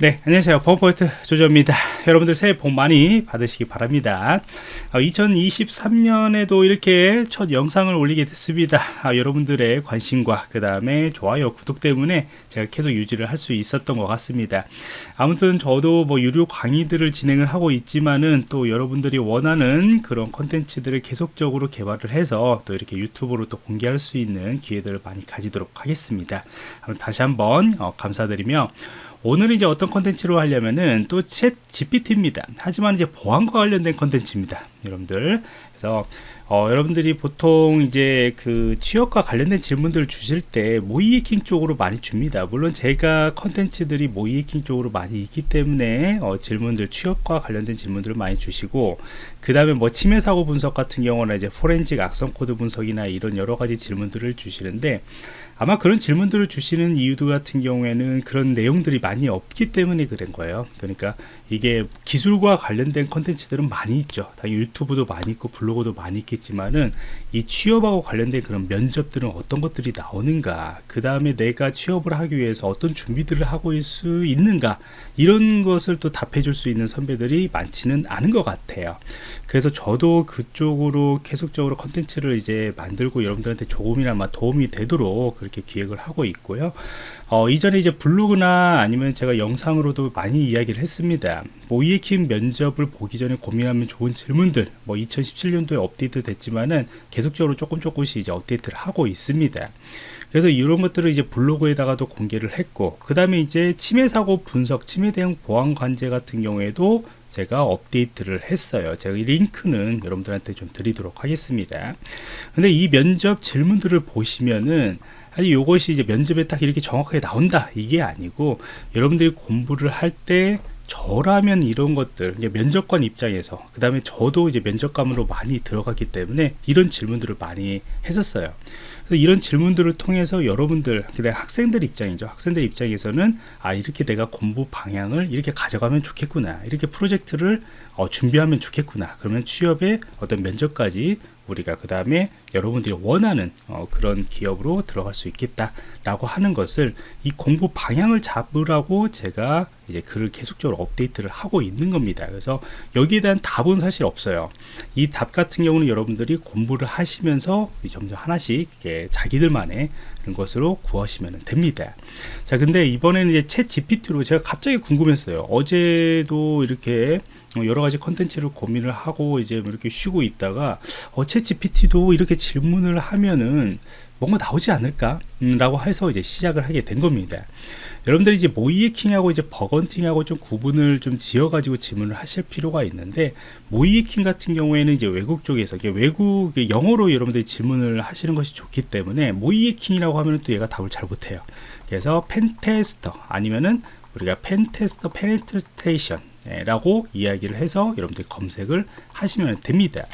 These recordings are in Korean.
네 안녕하세요. 버퍼포인트 조조입니다. 여러분들 새해 복 많이 받으시기 바랍니다. 어, 2023년에도 이렇게 첫 영상을 올리게 됐습니다. 아, 여러분들의 관심과 그 다음에 좋아요 구독 때문에 제가 계속 유지를 할 수 있었던 것 같습니다. 아무튼 저도 뭐 유료 강의들을 진행을 하고 있지만은 또 여러분들이 원하는 그런 컨텐츠들을 계속적으로 개발을 해서 또 이렇게 유튜브로 또 공개할 수 있는 기회들을 많이 가지도록 하겠습니다. 다시 한번 어, 감사드리며 오늘 이제 어떤 컨텐츠로 하려면은 또 ChatGPT입니다. 하지만 이제 보안과 관련된 컨텐츠입니다. 여러분들. 그래서 어, 여러분들이 보통 이제 그 취업과 관련된 질문들을 주실 때 모의해킹 쪽으로 많이 줍니다. 물론 제가 컨텐츠들이 모의해킹 쪽으로 많이 있기 때문에 어, 질문들 취업과 관련된 질문들을 많이 주시고 그 다음에 뭐 침해 사고 분석 같은 경우는 이제 포렌식 악성 코드 분석이나 이런 여러 가지 질문들을 주시는데 아마 그런 질문들을 주시는 이유도 같은 경우에는 그런 내용들이 많이 없기 때문에 그런 거예요 그러니까 이게 기술과 관련된 컨텐츠들은 많이 있죠 당연히 유튜브도 많이 있고 블로그도 많이 있 겠지만은 이 취업하고 관련된 그런 면접들은 어떤 것들이 나오는가 그 다음에 내가 취업을 하기 위해서 어떤 준비들을 하고 있을 수 있는가 이런 것을 또 답해 줄 수 있는 선배들이 많지는 않은 것 같아요. 그래서 저도 그쪽으로 계속적으로 컨텐츠를 이제 만들고 여러분들한테 조금이나마 도움이 되도록 그렇게 기획을 하고 있고요 어, 이전에 이제 블로그나 아니면 제가 영상으로도 많이 이야기를 했습니다. 모이에킹 면접을 보기 전에 고민하면 좋은 질문들, 뭐 2017년도에 업데이트 됐지만은 계속적으로 조금 조금씩 이제 업데이트를 하고 있습니다. 그래서 이런 것들을 이제 블로그에다가도 공개를 했고, 그 다음에 이제 침해 사고 분석, 침해 대응 보안 관제 같은 경우에도 제가 업데이트를 했어요. 제가 이 링크는 여러분들한테 좀 드리도록 하겠습니다. 근데 이 면접 질문들을 보시면은 아니 이것이 이제 면접에 딱 이렇게 정확하게 나온다. 이게 아니고 여러분들이 공부를 할때 저라면 이런 것들 면접관 입장에서 그 다음에 저도 이제 면접관으로 많이 들어갔기 때문에 이런 질문들을 많이 했었어요. 이런 질문들을 통해서 여러분들 그다음 학생들 입장이죠. 학생들 입장에서는 아 이렇게 내가 공부 방향을 이렇게 가져가면 좋겠구나. 이렇게 프로젝트를 어, 준비하면 좋겠구나. 그러면 취업에 어떤 면접까지 우리가 그 다음에 여러분들이 원하는 어, 그런 기업으로 들어갈 수 있겠다 라고 하는 것을 이 공부 방향을 잡으라고 제가 이제 글을 계속적으로 업데이트를 하고 있는 겁니다. 그래서 여기에 대한 답은 사실 없어요. 이 답 같은 경우는 여러분들이 공부를 하시면서 점점 하나씩 자기들만의 그런 것으로 구하시면 됩니다. 자 근데 이번에는 이제 챗 GPT로 제가 갑자기 궁금했어요. 어제도 이렇게 어, 여러 가지 컨텐츠를 고민을 하고 이제 이렇게 쉬고 있다가 어 ChatGPT도 이렇게 질문을 하면은 뭔가 나오지 않을까? 음, 라고 해서 이제 시작을 하게 된 겁니다. 여러분들이 이제 모의해킹하고 이제 bug hunting하고 좀 구분을 좀 지어 가지고 질문을 하실 필요가 있는데 모의해킹 같은 경우에는 이제 외국 쪽에서 외국 영어로 여러분들이 질문을 하시는 것이 좋기 때문에 모의해킹이라고 하면 또 얘가 답을 잘 못해요. 그래서 pentester 아니면은 우리가 pentester penetration 라고 이야기를 해서 여러분들 검색을 하시면 됩니다.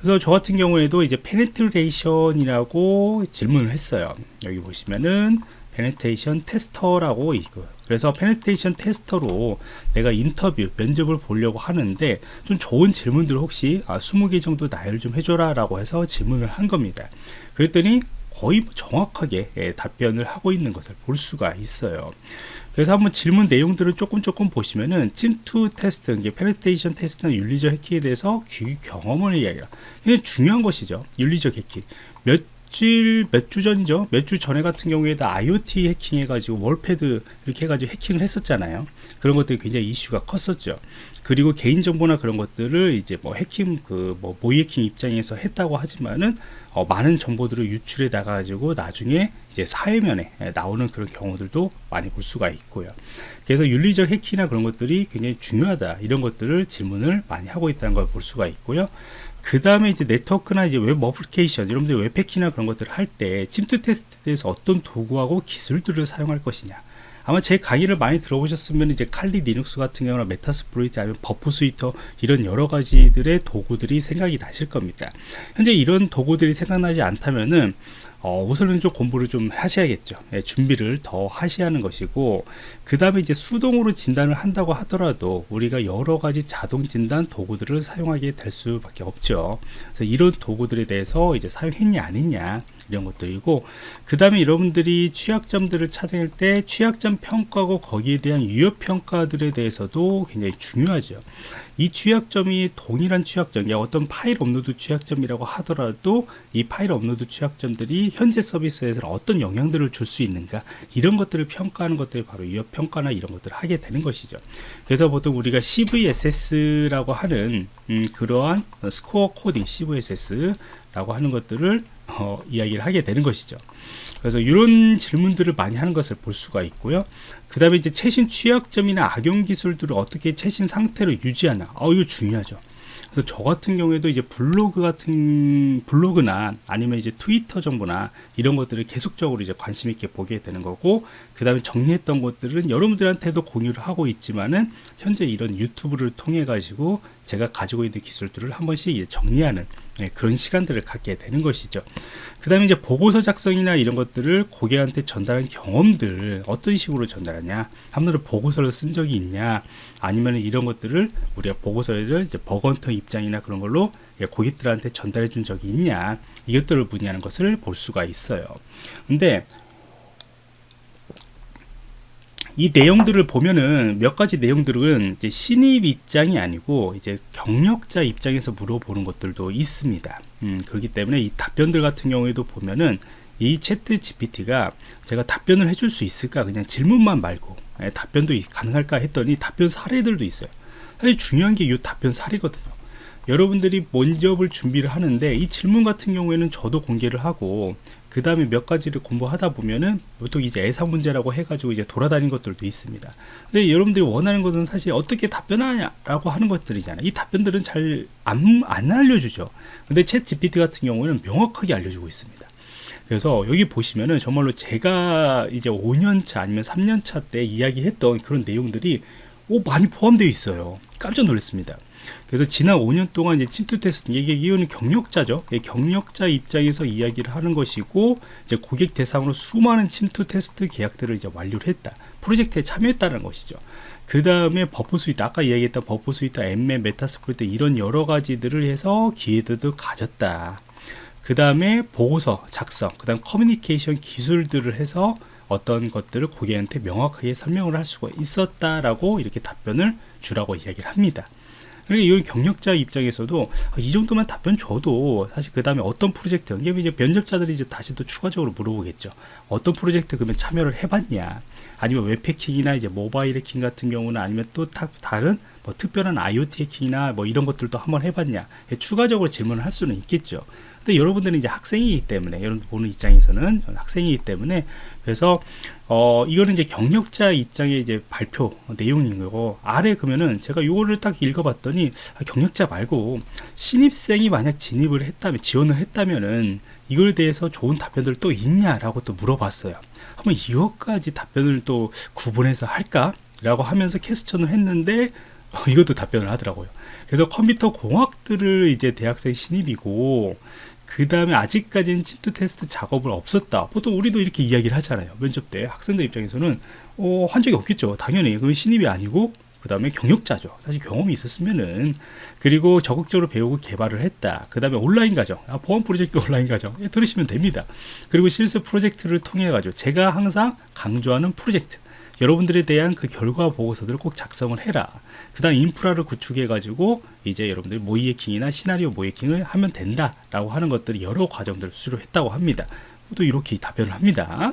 그래서 저 같은 경우에도 이제 penetration이라고 질문을 했어요. 여기 보시면은 penetration tester라고 있고 그래서 penetration tester로 내가 인터뷰 면접을 보려고 하는데 좀 좋은 질문들 혹시 아, 20개 정도 나열을 좀 해줘라 라고 해서 질문을 한 겁니다. 그랬더니 거의 뭐 정확하게 예, 답변을 하고 있는 것을 볼 수가 있어요 그래서 한번 질문 내용들을 조금 조금 보시면은 침투 테스트, 이게 penetration test나 윤리적 해킹에 대해서 귀 경험을 이야기해요. 이게 중요한 것이죠. 윤리적 해킹. 몇 주, 몇주 전이죠. 몇 주 전에 같은 경우에도 IoT 해킹 해가지고 월패드 이렇게 해가지고 해킹을 했었잖아요. 그런 것들이 굉장히 이슈가 컸었죠. 그리고 개인정보나 그런 것들을 이제 뭐 해킹, 그 뭐 모의 해킹 입장에서 했다고 하지만은 어, 많은 정보들을 유출해 나가지고 나중에 이제 사회면에 나오는 그런 경우들도 많이 볼 수가 있고요. 그래서 윤리적 해킹이나 그런 것들이 굉장히 중요하다 이런 것들을 질문을 많이 하고 있다는 걸 볼 수가 있고요. 그 다음에 이제 네트워크나 이제 웹 어플리케이션 여러분들 웹 해킹이나 그런 것들을 할 때 침투 테스트에서 어떤 도구하고 기술들을 사용할 것이냐 아마 제 강의를 많이 들어보셨으면 이제 Kali Linux 같은 경우나 Metasploit 아니면 Burp Suite 이런 여러 가지들의 도구들이 생각이 나실 겁니다. 현재 이런 도구들이 생각나지 않다면은 어, 우선은 좀 공부를 좀 하셔야겠죠. 예, 준비를 더 하셔야 하는 것이고, 그 다음에 이제 수동으로 진단을 한다고 하더라도 우리가 여러 가지 자동 진단 도구들을 사용하게 될 수밖에 없죠. 그래서 이런 도구들에 대해서 이제 사용했냐, 안 했냐, 이런 것들이고 그 다음에 여러분들이 취약점들을 찾을 때 취약점 평가고 거기에 대한 유효 평가들에 대해서도 굉장히 중요하죠. 이 취약점이 동일한 취약점 어떤 파일 업로드 취약점이라고 하더라도 이 파일 업로드 취약점들이 현재 서비스에서 어떤 영향들을 줄 수 있는가 이런 것들을 평가하는 것들이 바로 유효 평가나 이런 것들을 하게 되는 것이죠. 그래서 보통 우리가 CVSS라고 하는 음, 그러한 스코어 코딩 CVSS라고 하는 것들을 어, 이야기를 하게 되는 것이죠. 그래서 이런 질문들을 많이 하는 것을 볼 수가 있고요. 그 다음에 이제 최신 취약점이나 악용 기술들을 어떻게 최신 상태로 유지하나. 어, 이거 중요하죠. 그래서 저 같은 경우에도 이제 블로그 같은 블로그나 아니면 이제 트위터 정보나 이런 것들을 계속적으로 이제 관심 있게 보게 되는 거고 그 다음에 정리했던 것들은 여러분들한테도 공유를 하고 있지만은 현재 이런 유튜브를 통해 가지고 제가 가지고 있는 기술들을 한 번씩 정리하는 네, 그런 시간들을 갖게 되는 것이죠. 그 다음에 이제 보고서 작성이나 이런 것들을 고객한테 전달한 경험들 어떤 식으로 전달하냐 한 번도 보고서를 쓴 적이 있냐 아니면 이런 것들을 우리가 보고서를 이제 버건터 입장이나 그런 걸로 고객들한테 전달해 준 적이 있냐 이것들을 문의하는 것을 볼 수가 있어요. 근데 이 내용들을 보면은 몇 가지 내용들은 이제 신입 입장이 아니고 이제 경력자 입장에서 물어보는 것들도 있습니다. 음, 그렇기 때문에 이 답변들 같은 경우에도 보면은 이 채트 GPT가 제가 답변을 해줄 수 있을까 그냥 질문만 말고 예, 답변도 가능할까 했더니 답변 사례들도 있어요. 사실 중요한 게 이 답변 사례거든요. 여러분들이 면접을 준비를 하는데 이 질문 같은 경우에는 저도 공개를 하고 그 다음에 몇 가지를 공부하다 보면은 보통 이제 예상 문제라고 해가지고 이제 돌아다닌 것들도 있습니다. 근데 여러분들이 원하는 것은 사실 어떻게 답변하냐라고 하는 것들이잖아요. 이 답변들은 잘 안 안 알려주죠. 근데 챗 GPT 같은 경우는 명확하게 알려주고 있습니다. 그래서 여기 보시면은 정말로 제가 이제 5년차 아니면 3년차 때 이야기했던 그런 내용들이 오 많이 포함되어 있어요. 깜짝 놀랐습니다. 그래서 지난 5년 동안 이제 침투 테스트 이게 이거는 경력자죠. 경력자 입장에서 이야기를 하는 것이고 이제 고객 대상으로 수많은 침투 테스트 계약들을 이제 완료를 했다. 프로젝트에 참여했다는 것이죠. 그 다음에 Burp Suite 아까 이야기했던 Burp Suite, 엠메, Metasploit 이런 여러 가지들을 해서 기회들도 가졌다. 그 다음에 보고서 작성, 그 다음 커뮤니케이션 기술들을 해서 어떤 것들을 고객한테 명확하게 설명을 할 수가 있었다라고 이렇게 답변을 주라고 이야기를 합니다. 그러니까 이건 경력자 입장에서도 아, 이 정도만 답변 줘도 사실 그 다음에 어떤 프로젝트 이게 이제 면접자들이 이제 다시 또 추가적으로 물어보겠죠. 어떤 프로젝트 그러면 참여를 해봤냐? 아니면 웹 해킹이나 이제 모바일 해킹 같은 경우는 아니면 또 다른 뭐 특별한 IoT 해킹이나 뭐 이런 것들도 한번 해봤냐? 추가적으로 질문을 할 수는 있겠죠. 근데 여러분들은 이제 학생이기 때문에 여러분 보는 입장에서는 학생이기 때문에 그래서 어 이거는 이제 경력자 입장의 이제 발표 내용인 거고 아래 그러면은 제가 요거를 딱 읽어봤더니 아, 경력자 말고 신입생이 만약 진입을 했다면 지원을 했다면은 이걸 대해서 좋은 답변들 또 있냐라고 또 물어봤어요. 한번 이것까지 답변을 또 구분해서 할까? 라고 하면서 캐스천을 했는데 어, 이것도 답변을 하더라고요. 그래서 컴퓨터 공학들을 이제 대학생 신입이고 그 다음에 아직까지는 침투 테스트 작업을 없었다. 보통 우리도 이렇게 이야기를 하잖아요. 면접 때 학생들 입장에서는 어, 한 적이 없겠죠. 당연히 그건 신입이 아니고 그 다음에 경력자죠. 사실 경험이 있었으면은 그리고 적극적으로 배우고 개발을 했다. 그 다음에 온라인 과정, 아, 보안 프로젝트 온라인 과정 예, 들으시면 됩니다. 그리고 실습 프로젝트를 통해 가지고 제가 항상 강조하는 프로젝트 여러분들에 대한 그 결과 보고서들을 꼭 작성을 해라. 그 다음 인프라를 구축해 가지고 이제 여러분들 모의 해킹이나 시나리오 모의 해킹을 하면 된다 라고 하는 것들이 여러 과정들을 수료했다고 합니다. 또 이렇게 답변을 합니다.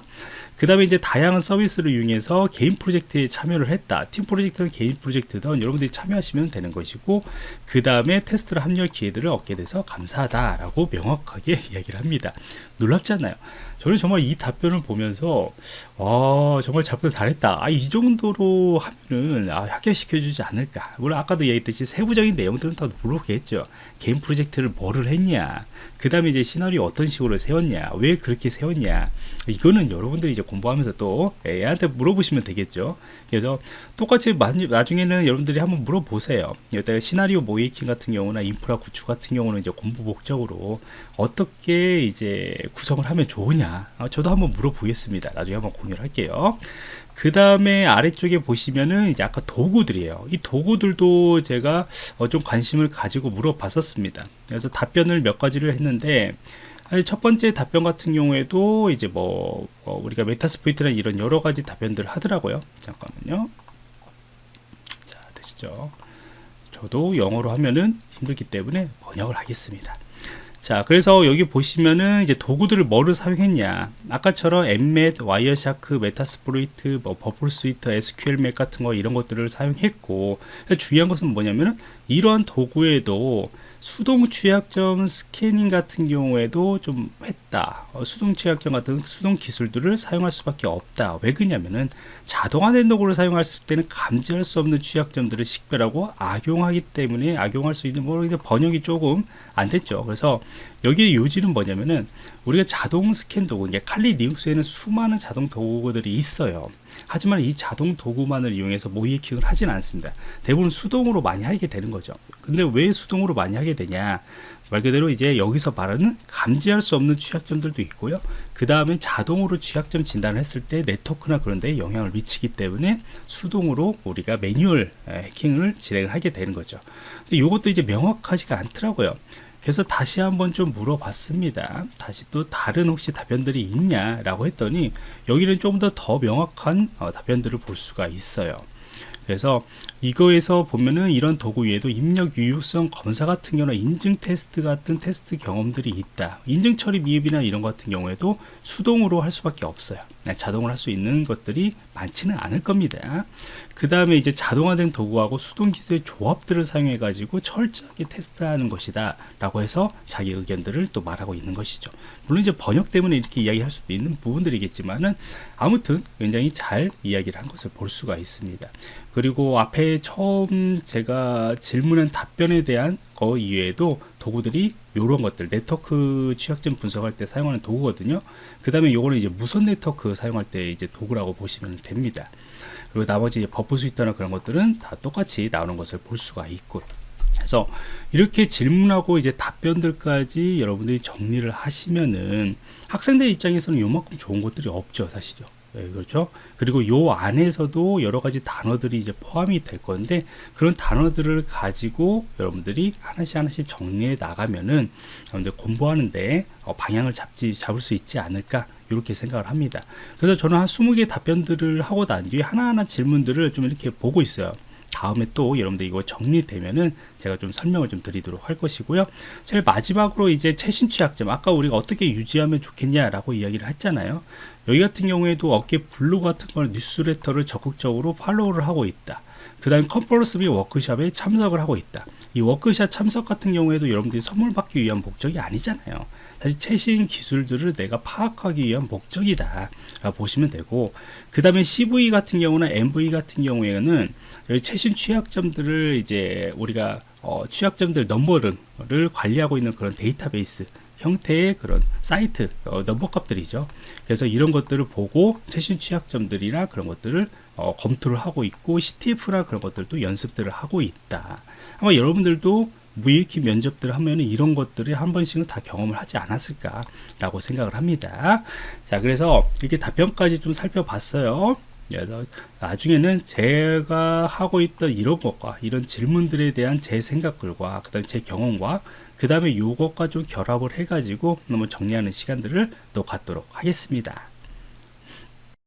그 다음에 이제 다양한 서비스를 이용해서 개인 프로젝트에 참여를 했다. 팀 프로젝트는 개인 프로젝트든 여러분들이 참여하시면 되는 것이고 그 다음에 테스트를 합류할 기회들을 얻게 돼서 감사하다 라고 명확하게 이야기를 합니다. 놀랍지 않나요? 저는 정말 이 답변을 보면서 와 정말 답변 잘했다. 아, 이 정도로 하면은 아, 합격시켜주지 않을까. 물론 아까도 얘기했듯이 세부적인 내용들은 다 물어보겠죠. 개인 프로젝트를 뭐를 했냐. 그 다음에 이제 시나리오 어떤 식으로 세웠냐. 왜 그렇게 세웠냐. 이거는 여러분들이 이제 공부하면서 또 애한테 물어보시면 되겠죠. 그래서 똑같이 나중에는 여러분들이 한번 물어보세요. 여기다가 시나리오 모이킹 같은 경우나 인프라 구축 같은 경우는 이제 공부 목적으로 어떻게 이제 구성을 하면 좋으냐. 아, 저도 한번 물어보겠습니다. 나중에 한번 공유를 할게요. 그 다음에 아래쪽에 보시면은 이제 아까 도구들이에요. 이 도구들도 제가 어좀 관심을 가지고 물어봤었습니다. 그래서 답변을 몇 가지를 했는데 사실 첫 번째 답변 같은 경우에도 이제 뭐, 뭐 우리가 메타스포이트나 이런 여러 가지 답변들을 하더라고요. 잠깐만요. 자, 되시죠? 저도 영어로 하면은 힘들기 때문에 번역을 하겠습니다. 자, 그래서 여기 보시면은 이제 도구들을 뭐를 사용했냐. 아까처럼 엠맷, Wireshark, Metasploit, 뭐 Burp Suite, SQLMap 같은 거 이런 것들을 사용했고 중요한 것은 뭐냐면은 이러한 도구에도 수동 취약점 스캐닝 같은 경우에도 좀 했다. 어, 수동 취약점 같은 수동 기술들을 사용할 수밖에 없다. 왜 그러냐면은 자동화된 도구를 사용했을 때는 감지할 수 없는 취약점들을 식별하고 악용하기 때문에 악용할 수 있는 뭐 번역이 조금 안 됐죠. 그래서 여기에 요지는 뭐냐면은 우리가 자동 스캔 도구, 이게 칼리 리눅스에는 수많은 자동 도구들이 있어요. 하지만 이 자동 도구만을 이용해서 모이킹을 하진 않습니다. 대부분 수동으로 많이 하게 되는 거죠. 근데 왜 수동으로 많이 하게 되냐? 말 그대로 이제 여기서 말하는 감지할 수 없는 취약점들도 있고요. 그 다음에 자동으로 취약점 진단을 했을 때 네트워크나 그런 데에 영향을 미치기 때문에 수동으로 우리가 매뉴얼 해킹을 진행을 하게 되는 거죠. 근데 이것도 이제 명확하지가 않더라고요. 그래서 다시 한번 좀 물어봤습니다. 다시 또 다른 혹시 답변들이 있냐 라고 했더니 여기는 좀 더 더 명확한 어, 답변들을 볼 수가 있어요. 그래서 이거에서 보면은 이런 도구 외에도 입력 유효성 검사 같은 경우는 인증 테스트 같은 테스트 경험들이 있다. 인증 처리 미흡이나 이런 같은 경우에도 수동으로 할 수밖에 없어요. 네, 자동으로 할 수 있는 것들이 많지는 않을 겁니다. 그 다음에 이제 자동화된 도구하고 수동 기술의 조합들을 사용해 가지고 철저하게 테스트하는 것이다 라고 해서 자기 의견들을 또 말하고 있는 것이죠 물론 이제 번역 때문에 이렇게 이야기할 수도 있는 부분들이겠지만은 아무튼 굉장히 잘 이야기를 한 것을 볼 수가 있습니다 그리고 앞에 처음 제가 질문한 답변에 대한 거 이외에도 도구들이 이런 것들 네트워크 취약점 분석할 때 사용하는 도구거든요. 그 다음에 요거는 이제 무선 네트워크 사용할 때 이제 도구라고 보시면 됩니다. 그리고 나머지 Burp Suite나 그런 것들은 다 똑같이 나오는 것을 볼 수가 있고. 그래서 이렇게 질문하고 이제 답변들까지 여러분들이 정리를 하시면은 학생들 입장에서는 요만큼 좋은 것들이 없죠 사실요 네, 그렇죠 그리고 요 안에서도 여러 가지 단어들이 이제 포함이 될 건데 그런 단어들을 가지고 여러분들이 하나씩 하나씩 정리해 나가면은 여러분들 공부하는데 어, 방향을 잡지 잡을 수 있지 않을까 이렇게 생각을 합니다. 그래서 저는 한 20개 답변들을 하고 난 뒤에 하나하나 질문들을 좀 이렇게 보고 있어요. 다음에 또 여러분들 이거 정리되면은 제가 좀 설명을 좀 드리도록 할 것이고요. 제일 마지막으로 이제 최신 취약점 아까 우리가 어떻게 유지하면 좋겠냐라고 이야기를 했잖아요. 여기 같은 경우에도 어깨 블로그 같은 걸 뉴스레터를 적극적으로 팔로우를 하고 있다. 그 다음 컨퍼런스 비 워크샵에 참석을 하고 있다. 이 워크샵 참석 같은 경우에도 여러분들이 선물 받기 위한 목적이 아니잖아요. 사실 최신 기술들을 내가 파악하기 위한 목적이다 보시면 되고 그 다음에 CV 같은 경우나 MV 같은 경우에는 최신 취약점들을 이제 우리가 어, 취약점들 넘버를 관리하고 있는 그런 데이터베이스 형태의 그런 사이트 어, 넘버 값들이죠 그래서 이런 것들을 보고 최신 취약점들이나 그런 것들을 어, 검토를 하고 있고 CTF나 그런 것들도 연습들을 하고 있다. 아마 여러분들도 무익히 면접들을 하면 이런 것들을 한 번씩은 다 경험을 하지 않았을까 라고 생각을 합니다. 자 그래서 이렇게 답변까지 좀 살펴봤어요. 그래서 나중에는 제가 하고 있던 이런 것과 이런 질문들에 대한 제 생각들과 그 다음에 제 경험과 그 다음에 요것과 좀 결합을 해 가지고 너무 정리하는 시간들을 또 갖도록 하겠습니다